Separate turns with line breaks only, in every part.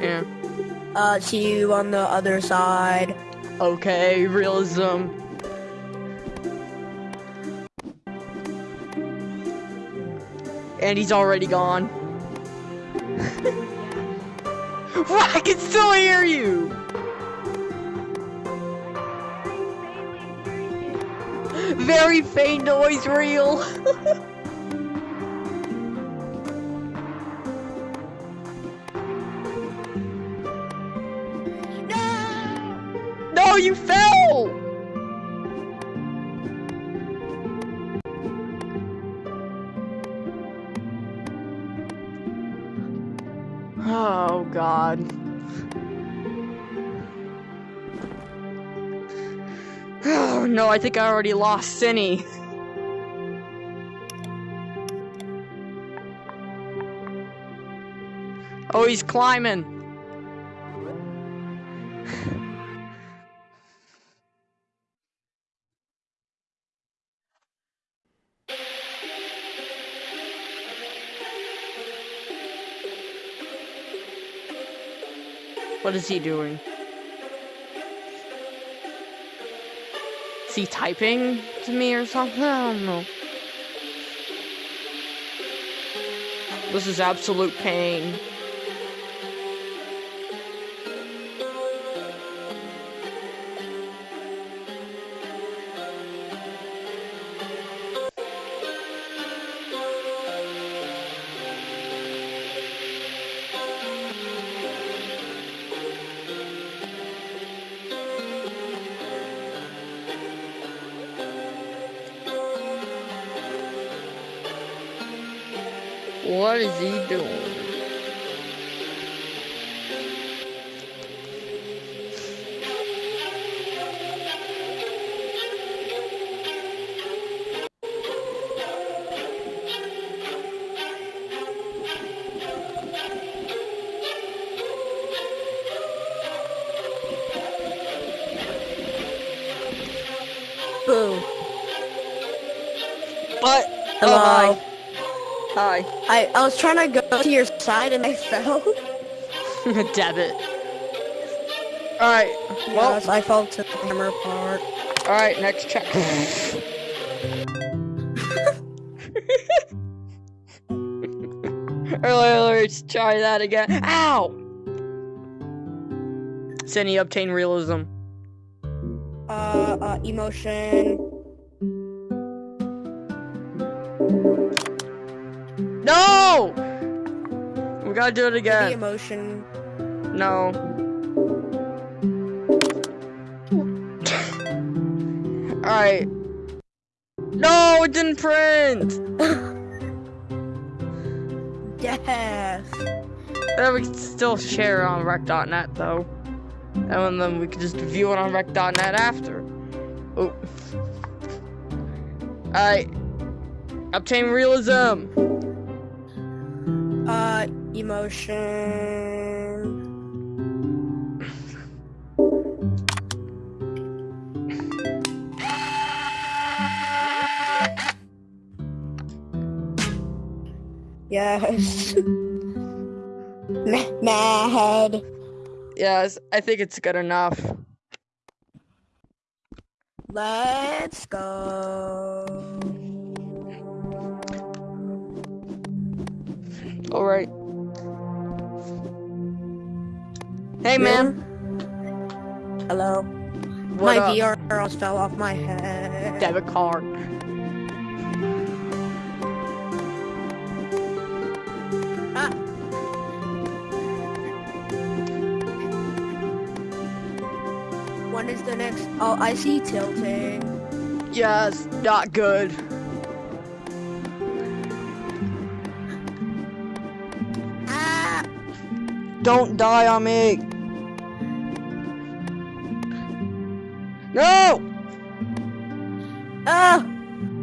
Yeah.
Uh, see you on the other side.
Okay, realism. And he's already gone. I can still hear you! Very faint noise reel. you fell! Oh god. Oh no, I think I already lost Cinny. Oh, he's climbing. What is he doing? Is he typing to me or something? I don't know. This is absolute pain. Doing?
Boo.
What?
Hello.
Oh, hi.
I, I was trying to go to your side and I fell.
Hi. Debit. Alright. Well,
yes, I fell to the hammer part.
alright, next check. Earlier, let's try that again. Ow! Cindy, obtain realism.
Uh, uh, emotion.
We gotta do it
The
again.
emotion.
No. Alright. No, it didn't print!
Yes.
Uh, we can still share it on rec.net though. And then we can just view it on rec.net after. Oh. Alright. Obtain realism!
Uh, emotion. Yes. Ma- Mad.
Yes, I think it's good enough.
Let's go.
Alright. Hey man,
Hello.
what
my
up?
VR almost fell off my head.
debit card.
Ah. When is the next? Oh, I see tilting.
Yes, not good. Don't die on me. No!
Ah!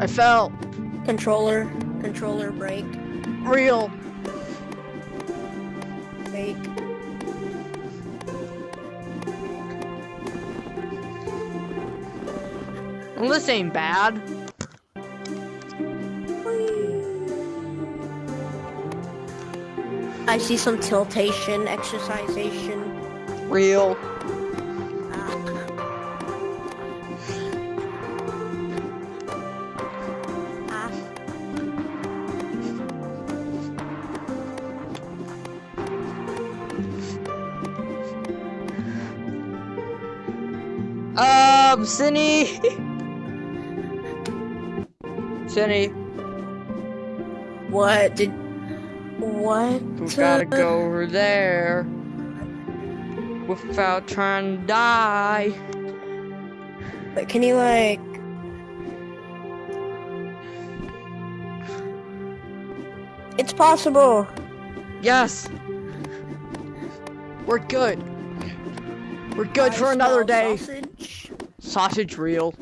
I fell.
Controller, controller break,
Real.
fake.
Well, this ain't bad.
I see some tiltation, exercisation.
Real. Um, Cindy. Cindy,
What did? What?
we gotta go over there without trying to die.
But can you like? It's possible.
Yes. We're good. We're good
I
for another day.
Sausage.
Sausage reel.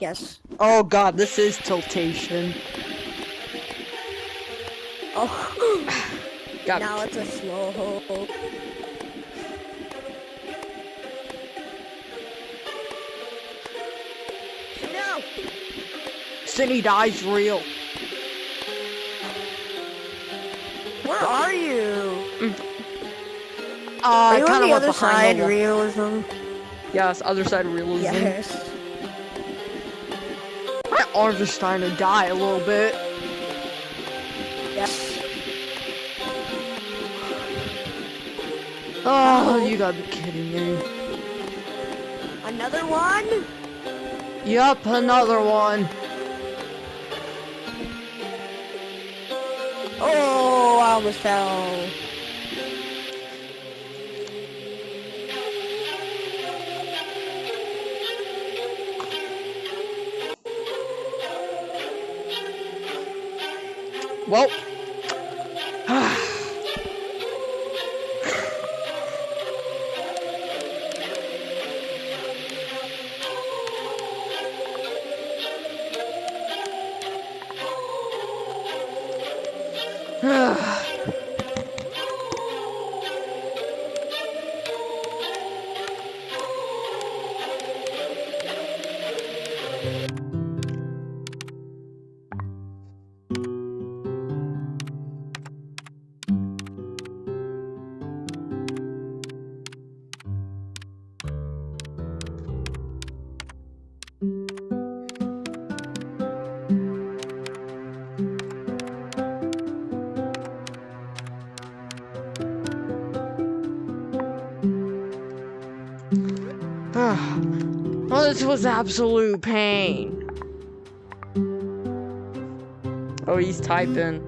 Yes.
Oh god, this is tiltation.
Oh.
God.
now it's a slow hole. No.
Cindy dies real.
Where are you?
Uh,
Are you
kind
on
of
the other
behind
side,
the
realism?
Yes, other side realism.
Yes.
My arms are starting to die a little bit. Oh, you gotta be kidding me.
Another one?
Yup, another one.
Oh, I almost fell.
Well. This was absolute pain. Oh, he's typing.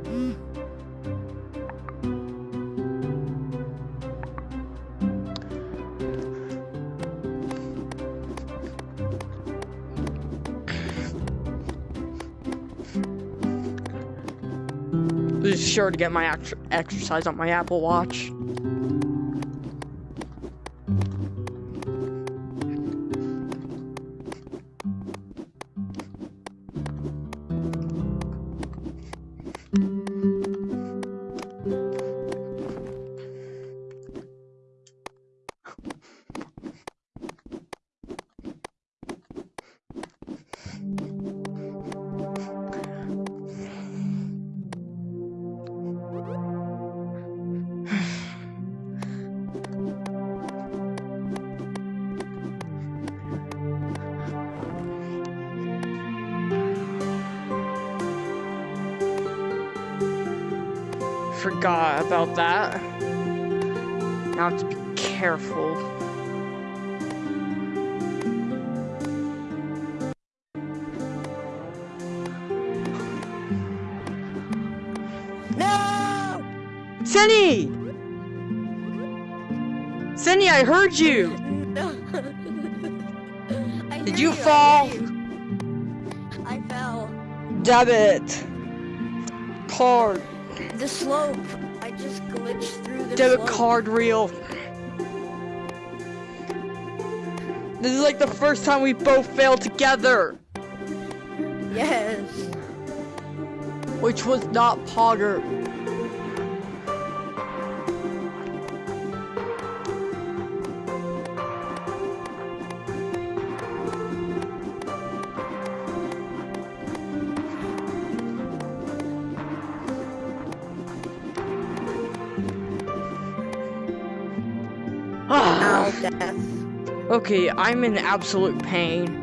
Be sure to get my ex- exercise on my Apple Watch. Forgot about that. Now I have to be careful.
No!
Senny! Senny, I heard you!
I
Did
hear
you fall?
hear you. I fell.
Debit. Card.
The slope. I just glitched through the
Debit
slope.
card reel. This is like the first time we both failed together.
Yes.
Which was not Pogger. Okay, I'm in absolute pain.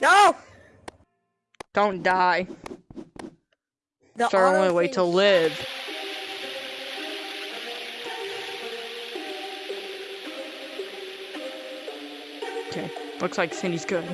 No!
Don't die.
The
It's our only way to live. Okay, looks like Cindy's good.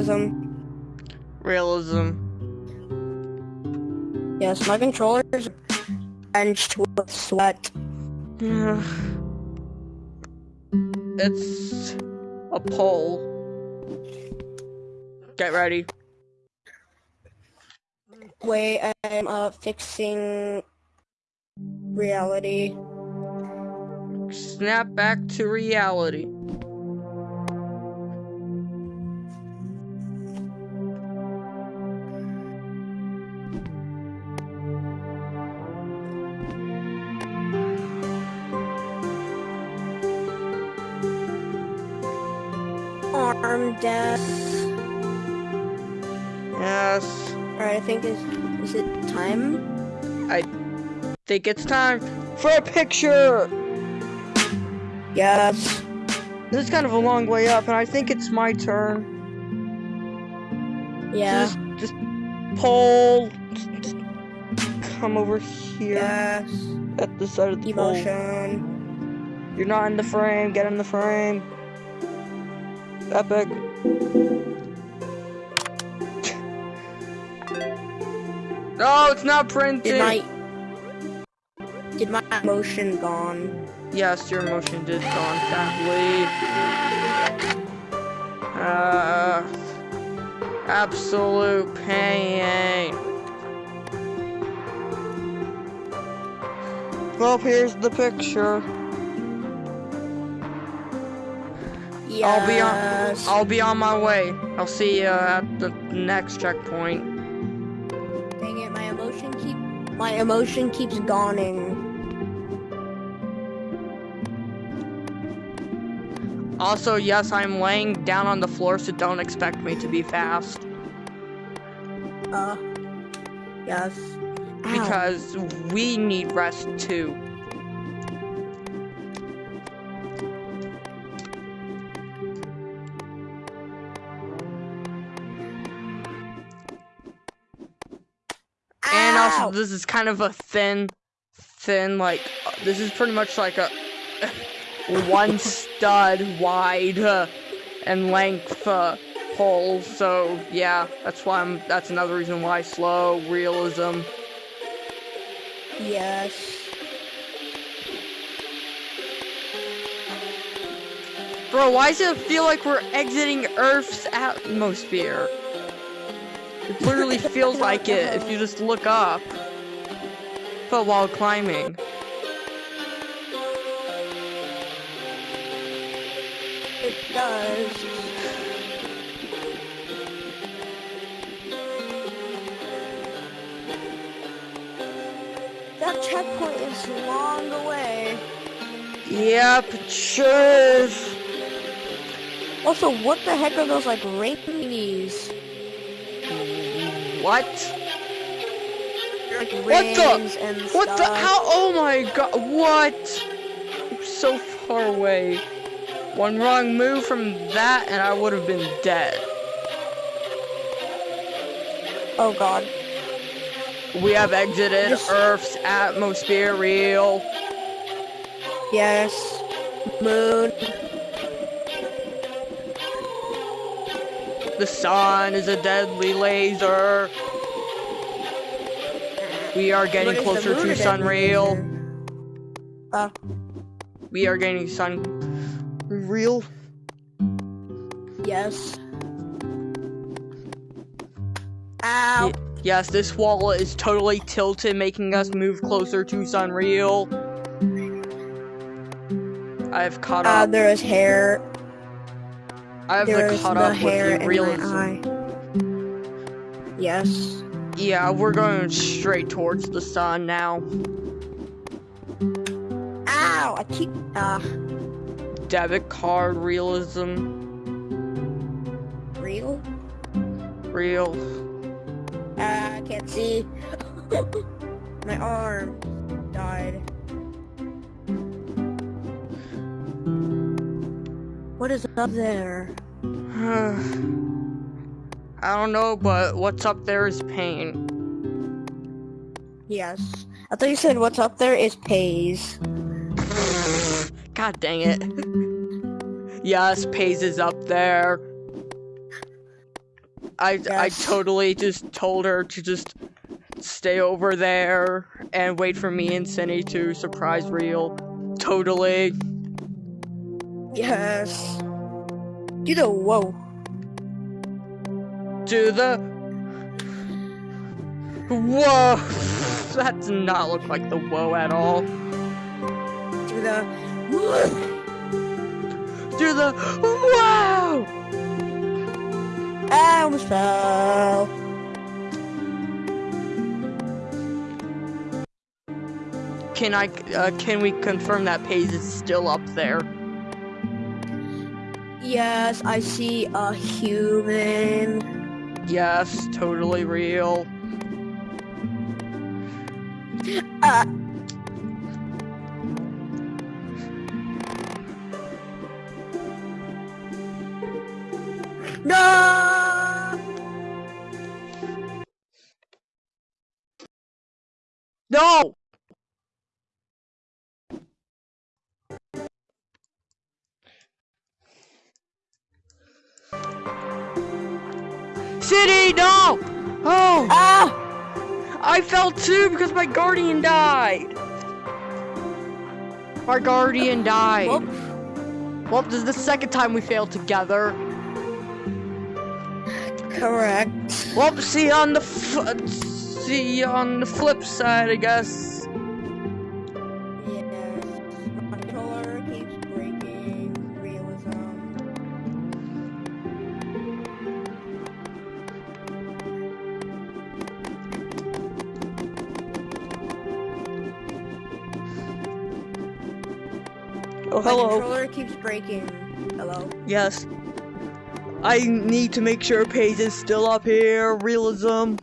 Realism.
Realism.
Yes, my controller's drenched with sweat.
it's a pole. Get ready.
Wait, I'm uh fixing reality.
Snap back to reality.
Death.
Yes.
Alright, I think is is it time?
I think it's time for a picture.
Yes.
This is kind of a long way up, and I think it's my turn.
Yeah.
Just, just pull. Just, come over here
Yes.
at the side of the pole.
Emotion.
You're not in the frame. Get in the frame. Epic. No, it's not printing.
Did my did my emotion gone?
Yes, your emotion did gone, sadly. Uh, absolute pain. Well, here's the picture. I'll be on- I'll be on my way. I'll see you at the next checkpoint.
Dang it, my emotion keep my emotion keeps gawning.
Also, yes, I'm laying down on the floor, so don't expect me to be fast.
Uh, yes. Ow.
because we need rest too. This is kind of a thin, thin, like, uh, this is pretty much like a one stud wide uh, and length uh, hole. So, yeah, that's why I'm, that's another reason why slow realism.
Yes.
Bro, why does it feel like we're exiting Earth's atmosphere? It literally feels like it if you just look up. But while climbing.
It does. That checkpoint is long away.
Yep, it sure is.
Also, what the heck are those like rainies?
What?
Like
What the- What the? How? Oh my god, what? I'm so far away. One wrong move from that and I would have been dead.
Oh god.
We have exited
Yes.
Earth's atmosphere, real.
Yes. Moon.
The sun is a deadly laser. We are getting closer to
a deadly
Sunreal.
laser? Uh,
We are getting sun real.
yes. Ow.
Ye- Yes, this wall is totally tilted, making us move closer to Sunreal. I've caught
Uh,
up.
there is hair.
I have
There
the
the
up
hair
with the
in my eye. Yes.
Yeah, we're going straight towards the sun now.
Ow! I keep. Uh,
Debit card realism.
real?
Real.
Uh, I can't see. my arm died. What is up there?
I don't know, but what's up there is pain.
Yes. I thought you said what's up there is pays.
God dang it. yes, Pays is up there. I I totally just told her to just stay over there and wait for me and Cindy to surprise real. Totally.
Yes. Do the whoa.
Do the Whoa that does not look like the whoa at all.
Do the.
Do the wow
I almost fell.
Can I uh, can we confirm that Pays is still up there?
Yes, I see a human.
Yes, totally real.
Uh. No!
No! City, no! Oh,
Ah!
I fell too because my guardian died. My guardian died.
Whoop.
Well, this is the second time we failed together.
Correct.
Well, see on the f- see on the flip side, I guess. Oh,
My
hello.
controller keeps breaking. Hello.
Yes. I need to make sure Paige is still up here. Realism.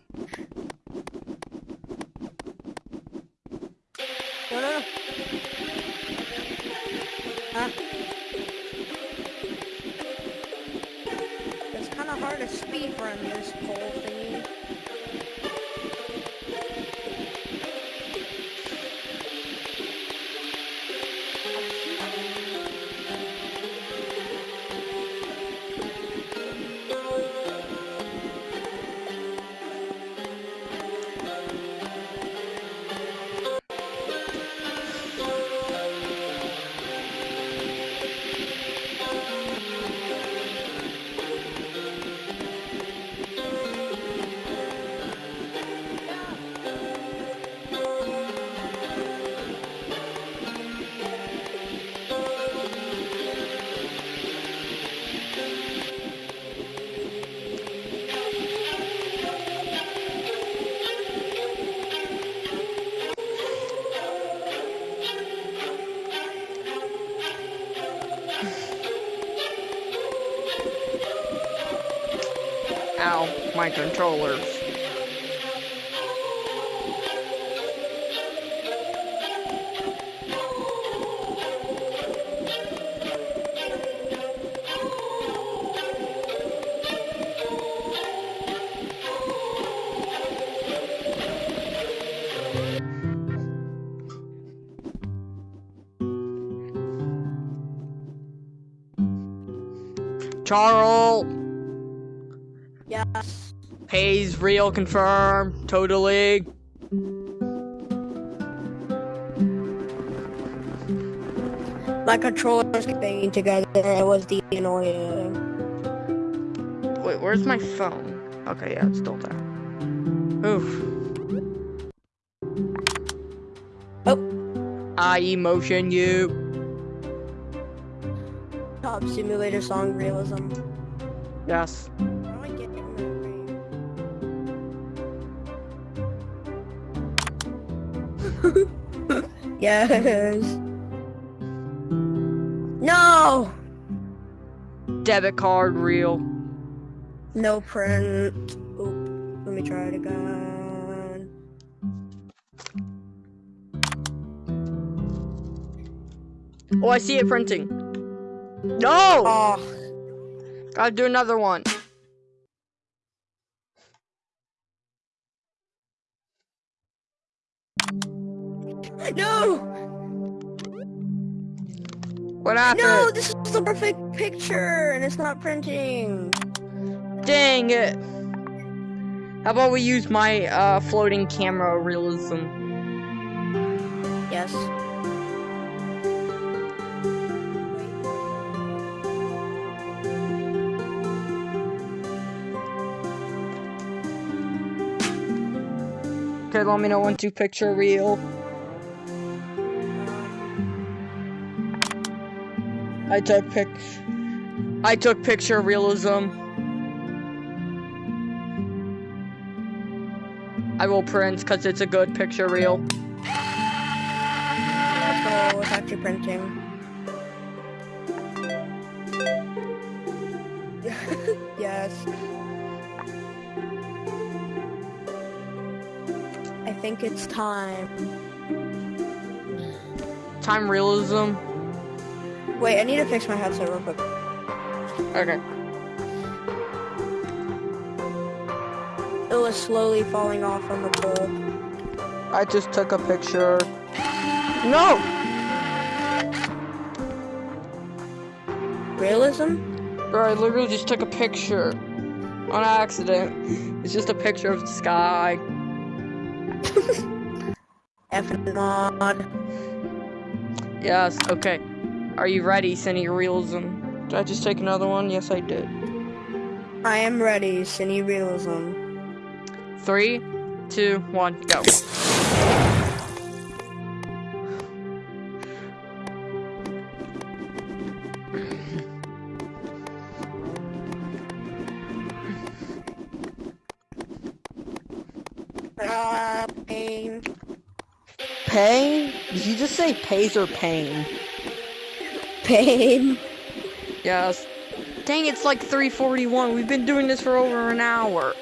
My controllers. Charles! Pays real confirm. Totally.
My controllers keep banging together. It was the annoying.
Wait, where's my phone? Okay, yeah, it's still there. Oof.
Oh.
I emotion you.
Top simulator song realism.
Yes.
yes. No!
Debit card real.
No print. Oop. Let me try it again.
Oh, I see it printing. No!
Oh,
Gotta do another one.
No!
What happened?
No, this is the perfect picture, and it's not printing.
Dang it. How about we use my uh, floating camera realism?
Yes.
Okay, let me know when to picture real. I took pic. I took picture realism. I will print because it's a good picture reel.
Let's go. It's actually printing. yes. I think it's time.
Time realism.
Wait, I need to fix my headset real quick.
Okay.
It was slowly falling off on the pole.
I just took a picture. No!
Realism?
Bro, I literally just took a picture. On accident. It's just a picture of the sky.
F mod.
Yes, okay. Are you ready, Cine Realism? Did I just take another one? Yes, I did.
I am ready, Cine Realism.
Three, two, one, go.
Ah, pain.
Pain? Did you just say pays or pain?
Pain.
Yes. Dang, it's like 341. We've been doing this for over an hour.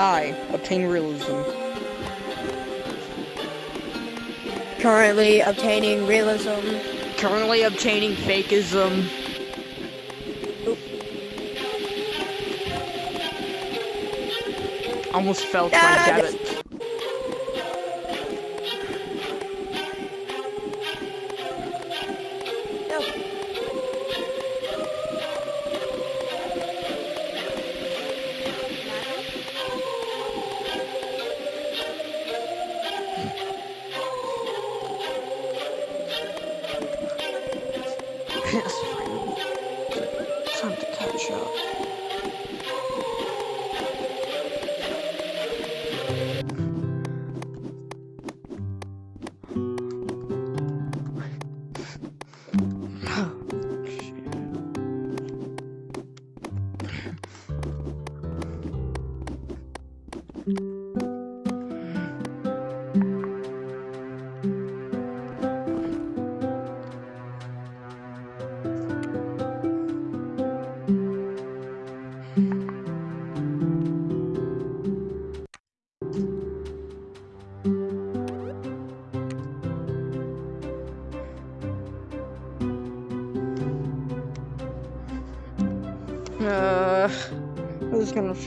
Hi, obtain realism.
Currently obtaining realism.
Currently obtaining fakeism. Almost fell to my
Ah,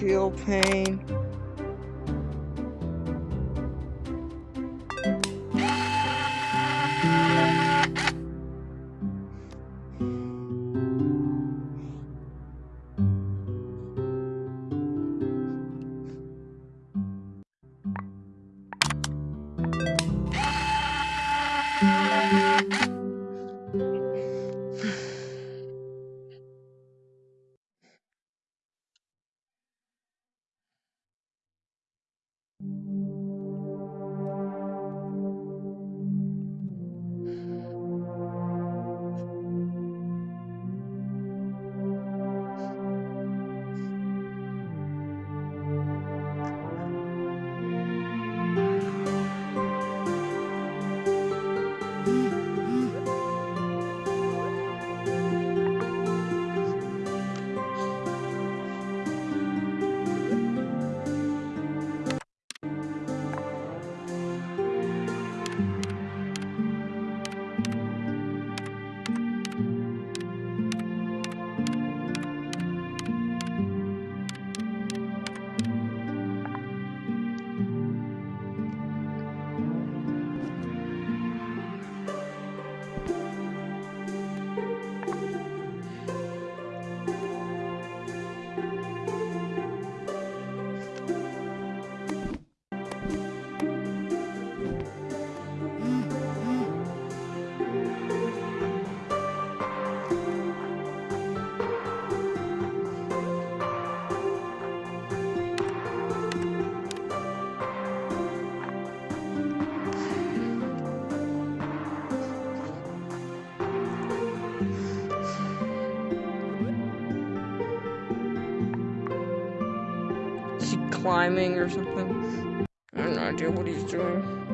feel pain? Climbing or something? I have no idea what he's doing.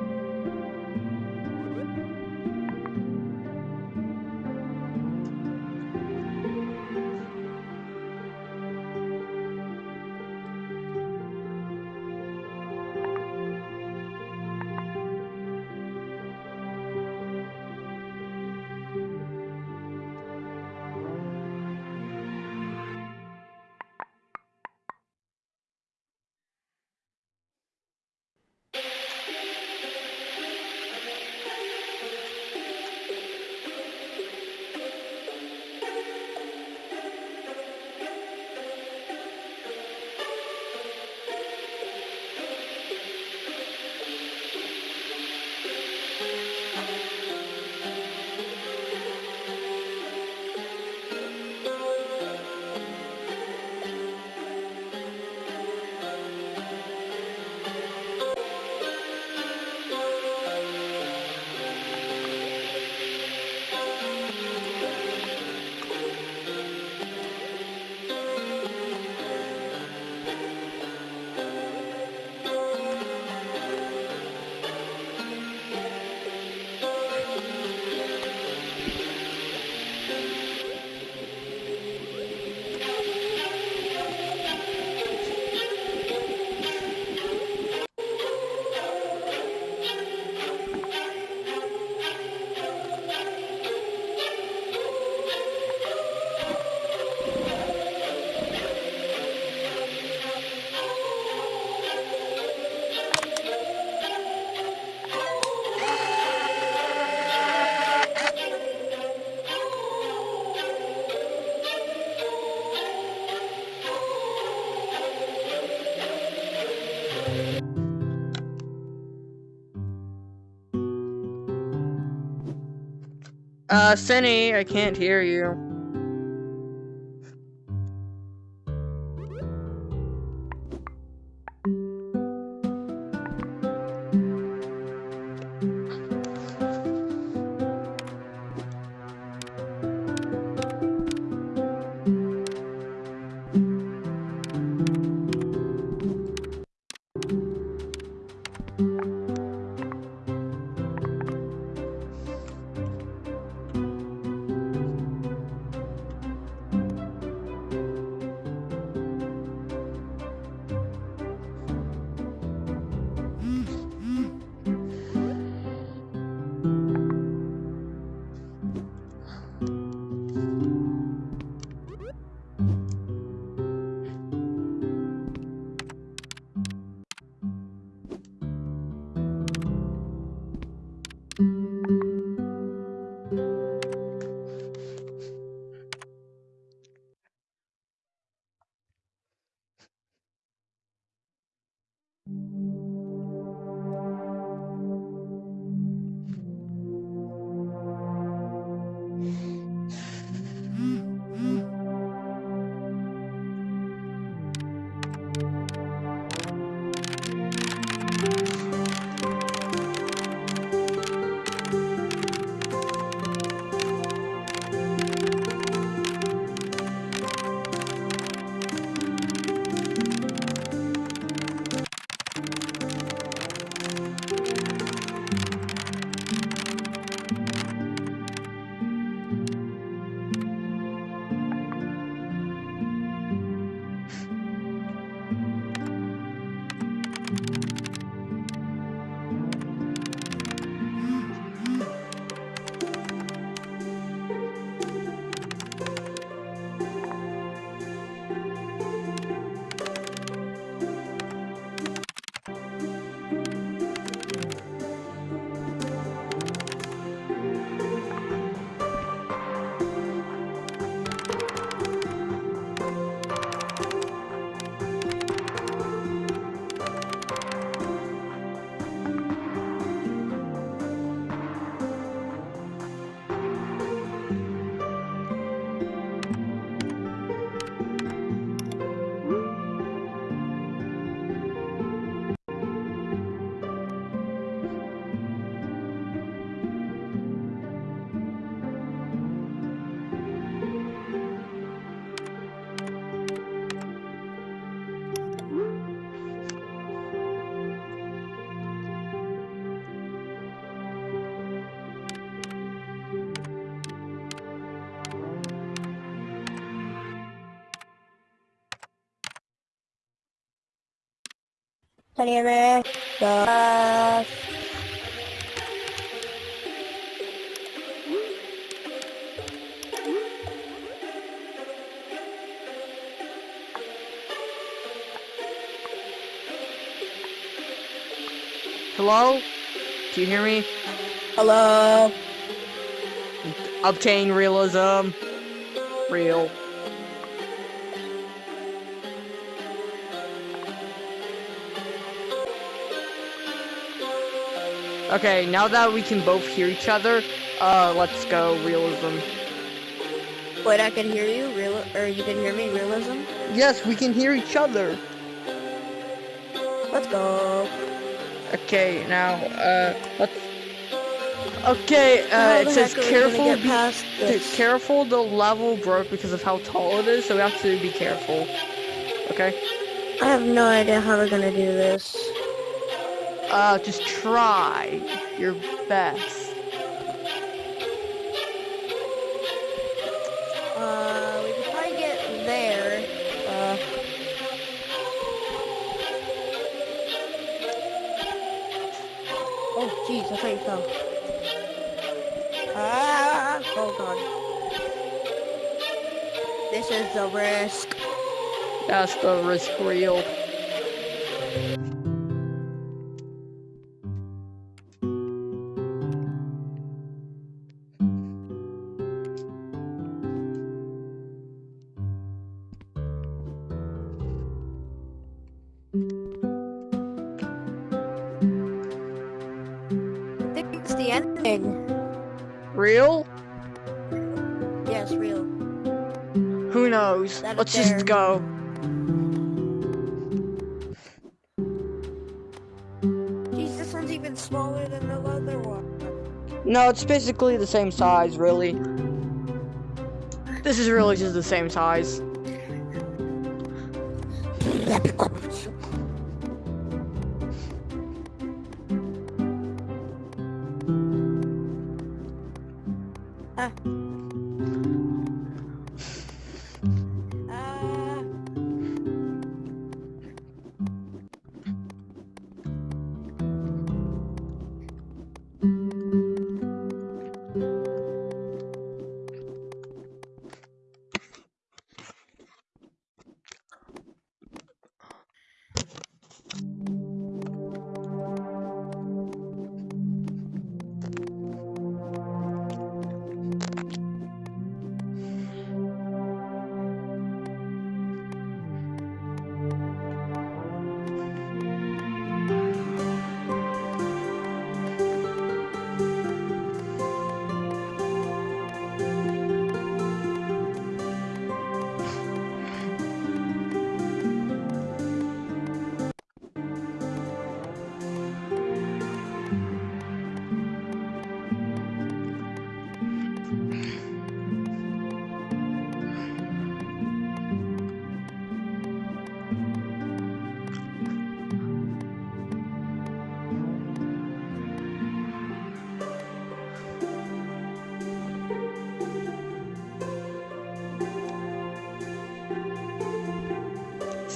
Uh, Cinny, I can't hear you.
Can you hear me? Yes.
Hello? Do you hear me?
Hello.
Obtain realism. Real. Okay, now that we can both hear each other, uh, let's go realism.
Wait, I can hear you. Real, or you can hear me. Realism.
Yes, we can hear each other.
Let's go.
Okay, now, uh, let's... Okay, uh, it says
heck are we gonna
careful, be Dude, careful, the level broke because of how tall it is, so we have to be careful. Okay?
I have no idea how we're gonna do this.
Uh, just try your best.
Uh, we could probably get there. Uh. Oh, jeez, I thought you fell. Ah! Oh god. This is the risk.
That's the risk real.
I think it's the ending.
Real? Go.
Jeez, this one's even smaller than the other one.
No, it's basically the same size, really. This is really just the same size.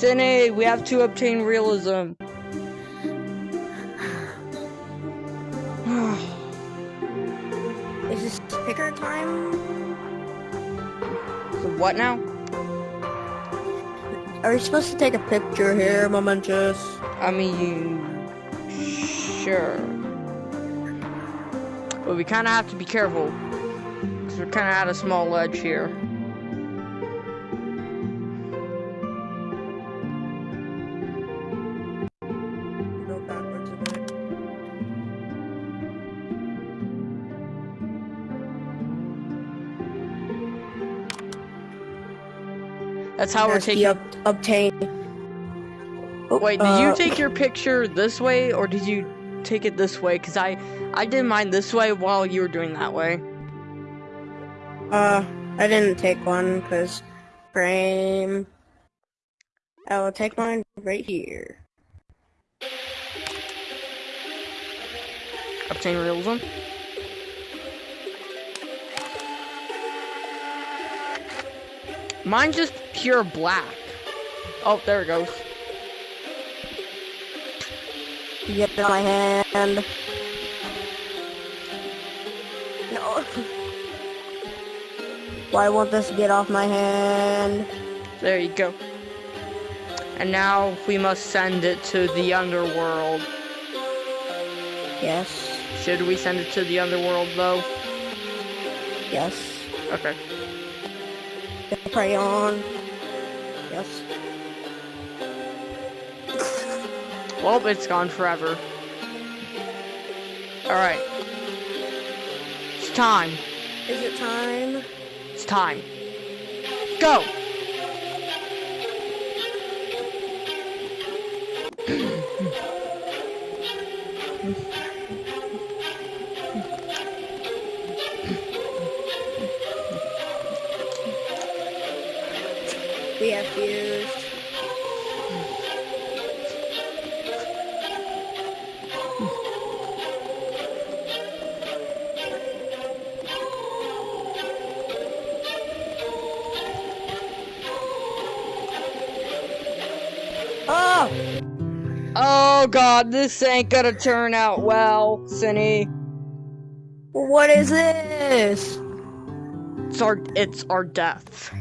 Cine, we have to obtain realism.
Is this picker time?
So what now?
Are we supposed to take a picture here, momentous?
I mean, sure. But we kind of have to be careful. Because we're kind of at a small ledge here. That's how we're taking.
ob- obtain. Oh,
Wait, did
uh,
you take your picture this way or did you take it this way? Because I, I did mine this way while you were doing that way.
Uh, I didn't take one because frame. I will take mine right here.
Obtain realism. Mine's just pure black. Oh, there it goes.
Get on my hand. No. Why won't this get off my hand?
There you go. And now we must send it to the underworld.
Yes.
Should we send it to the underworld though?
Yes.
Okay.
The crayon. Yes.
Well, it's gone forever. Alright. It's time.
Is it time?
It's time. Go! God, this ain't gonna turn out well, Cinny.
What is this?
It's our it's our death.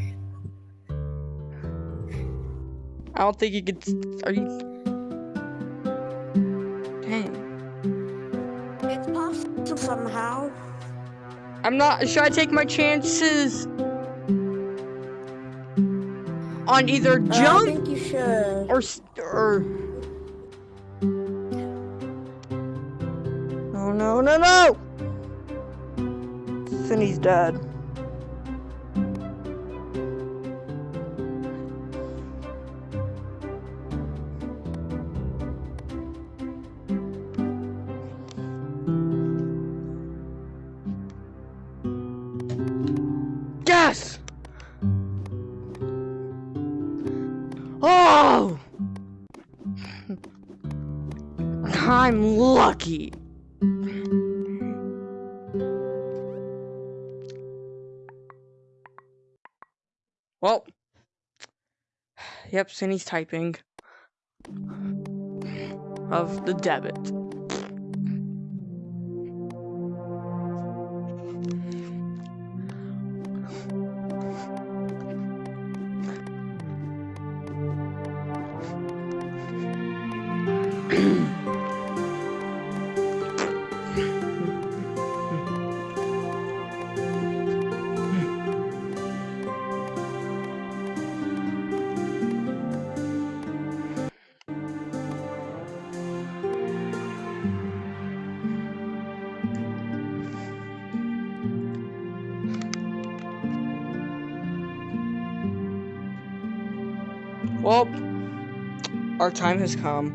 I don't think you could. Are you? Dang.
It's possible somehow.
I'm not. Should I take my chances on either
Uh, I
jump
think you should.
or or? dead. Yes! Oh! I'm lucky. Yep, Cindy's typing of the debit. Time has come.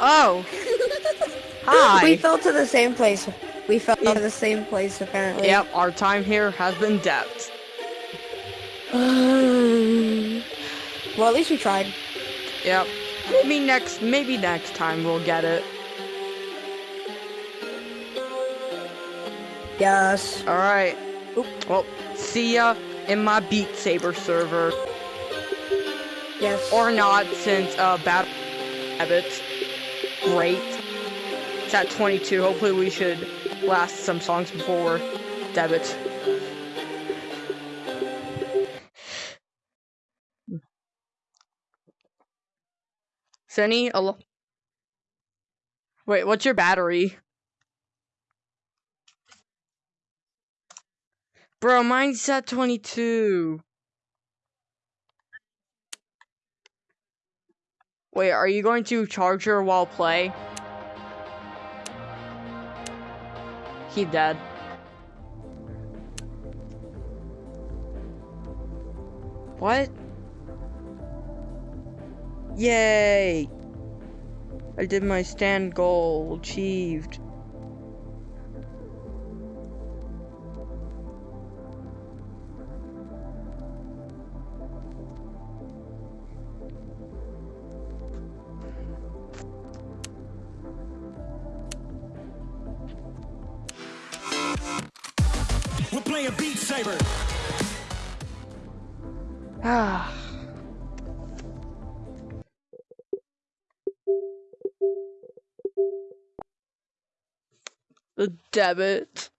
Oh. Hi.
We fell to the same place. We fell to the same place apparently.
Yep, our time here has been debt.
well, at least we tried.
Yep. Maybe next, maybe next time we'll get it.
Yes.
All right. Well, see ya in my Beat Saber server,
Yes.
or not, since uh, Battle Habits, great. It's at 22. Hopefully, we should last some songs before debit. Sunny, Wait, what's your battery? Bro, mine's at 22. Wait, are you going to charge her while play? He dead. What? Yay! I did my stand goal. Achieved.
Ah. Damn
it.